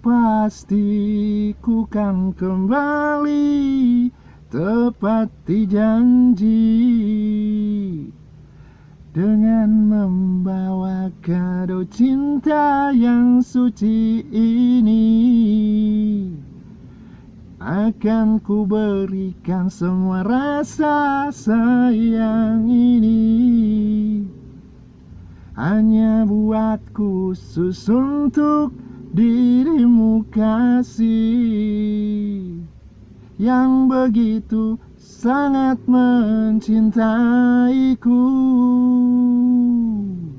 Pasti ku kan kembali Tepati janji Dengan membawa kado cinta yang suci ini. Akan ku berikan semua rasa sayang ini Hanya buat khusus untuk dirimu kasih. Yang begitu sangat mencintaiku